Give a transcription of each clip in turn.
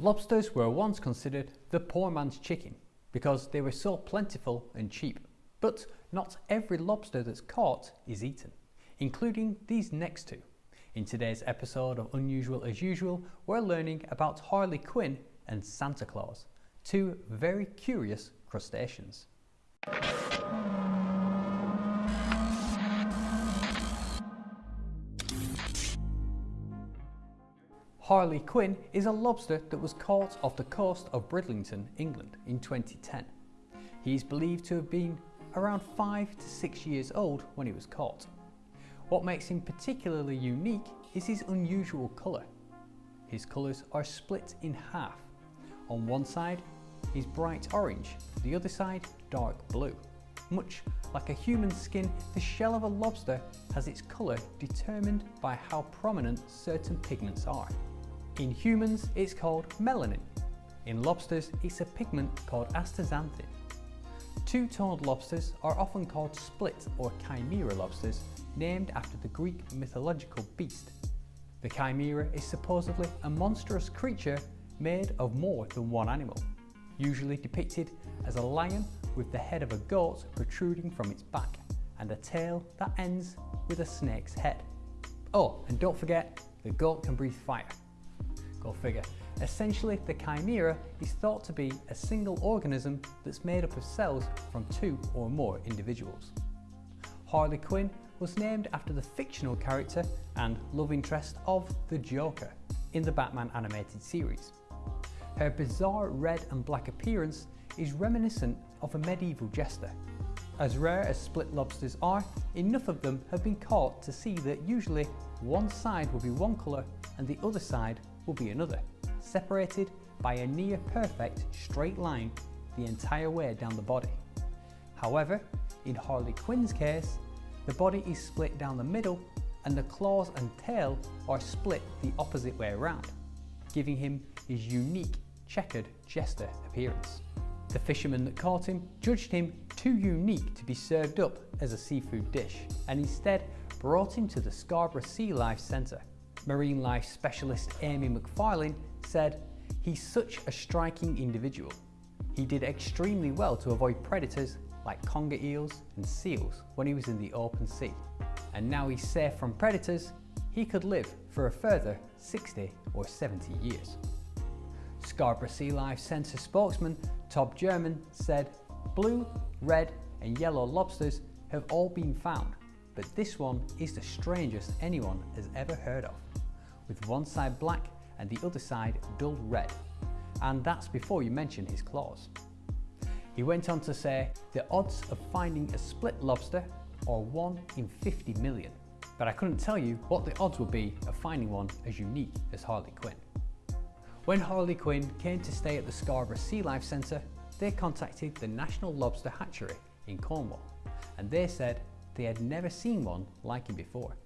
Lobsters were once considered the poor man's chicken because they were so plentiful and cheap. But not every lobster that's caught is eaten, including these next two. In today's episode of Unusual as Usual, we're learning about Harley Quinn and Santa Claus, two very curious crustaceans. Harley Quinn is a lobster that was caught off the coast of Bridlington, England in 2010. He is believed to have been around 5 to 6 years old when he was caught. What makes him particularly unique is his unusual colour. His colours are split in half. On one side is bright orange, the other side dark blue. Much like a human skin, the shell of a lobster has its colour determined by how prominent certain pigments are. In humans, it's called melanin. In lobsters, it's a pigment called astaxanthin. Two-toned lobsters are often called split or chimera lobsters, named after the Greek mythological beast. The chimera is supposedly a monstrous creature made of more than one animal, usually depicted as a lion with the head of a goat protruding from its back and a tail that ends with a snake's head. Oh, and don't forget, the goat can breathe fire. Go figure. Essentially, the chimera is thought to be a single organism that's made up of cells from two or more individuals. Harley Quinn was named after the fictional character and love interest of the Joker in the Batman animated series. Her bizarre red and black appearance is reminiscent of a medieval jester. As rare as split lobsters are, enough of them have been caught to see that usually one side will be one colour and the other side will be another, separated by a near perfect straight line the entire way down the body. However, in Harley Quinn's case, the body is split down the middle and the claws and tail are split the opposite way around, giving him his unique checkered jester appearance. The fisherman that caught him judged him too unique to be served up as a seafood dish and instead brought him to the Scarborough Sea Life Centre marine life specialist Amy McFarlane said, he's such a striking individual. He did extremely well to avoid predators like conger eels and seals when he was in the open sea. And now he's safe from predators, he could live for a further 60 or 70 years. Scarborough Sea Life Centre spokesman Tob German said, blue, red and yellow lobsters have all been found, but this one is the strangest anyone has ever heard of with one side black and the other side dull red. And that's before you mention his claws. He went on to say, the odds of finding a split lobster are 1 in 50 million. But I couldn't tell you what the odds would be of finding one as unique as Harley Quinn. When Harley Quinn came to stay at the Scarborough Sea Life Centre, they contacted the National Lobster Hatchery in Cornwall, and they said they had never seen one like him before.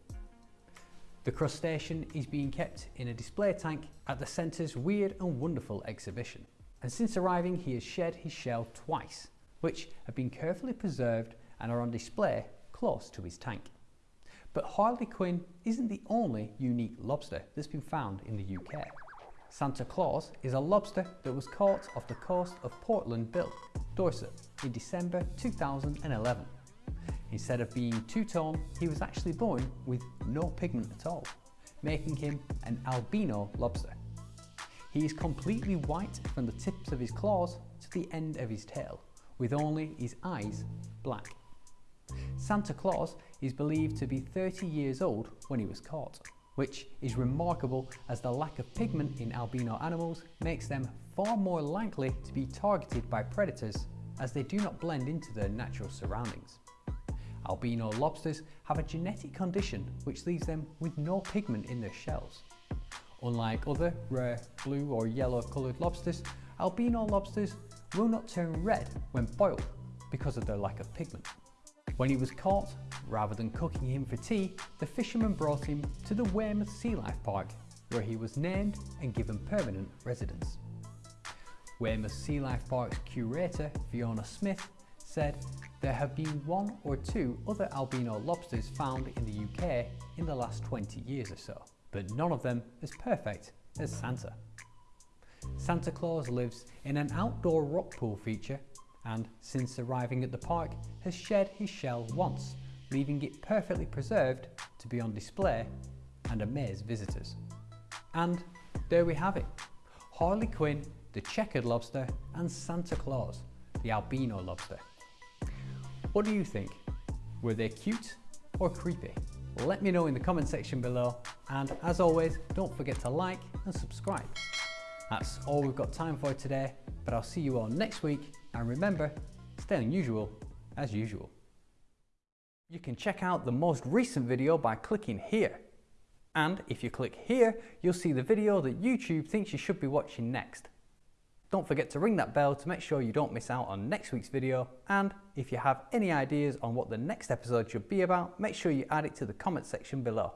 The crustacean is being kept in a display tank at the centre's Weird and Wonderful exhibition. And since arriving he has shed his shell twice, which have been carefully preserved and are on display close to his tank. But Harley Quinn isn't the only unique lobster that's been found in the UK. Santa Claus is a lobster that was caught off the coast of Portland Bill, Dorset in December 2011. Instead of being two-tone, he was actually born with no pigment at all, making him an albino lobster. He is completely white from the tips of his claws to the end of his tail, with only his eyes black. Santa Claus is believed to be 30 years old when he was caught, which is remarkable as the lack of pigment in albino animals makes them far more likely to be targeted by predators as they do not blend into their natural surroundings. Albino lobsters have a genetic condition which leaves them with no pigment in their shells. Unlike other rare blue or yellow coloured lobsters, albino lobsters will not turn red when boiled because of their lack of pigment. When he was caught, rather than cooking him for tea, the fishermen brought him to the Weymouth Sea Life Park where he was named and given permanent residence. Weymouth Sea Life Park's curator, Fiona Smith, said there have been one or two other albino lobsters found in the UK in the last 20 years or so, but none of them as perfect as Santa. Santa Claus lives in an outdoor rock pool feature and since arriving at the park has shed his shell once, leaving it perfectly preserved to be on display and amaze visitors. And there we have it, Harley Quinn, the checkered lobster and Santa Claus, the albino lobster. What do you think? Were they cute or creepy? Let me know in the comment section below and as always don't forget to like and subscribe. That's all we've got time for today but I'll see you all next week and remember, stay unusual as usual. You can check out the most recent video by clicking here. And if you click here, you'll see the video that YouTube thinks you should be watching next. Don't forget to ring that bell to make sure you don't miss out on next week's video. And if you have any ideas on what the next episode should be about, make sure you add it to the comment section below.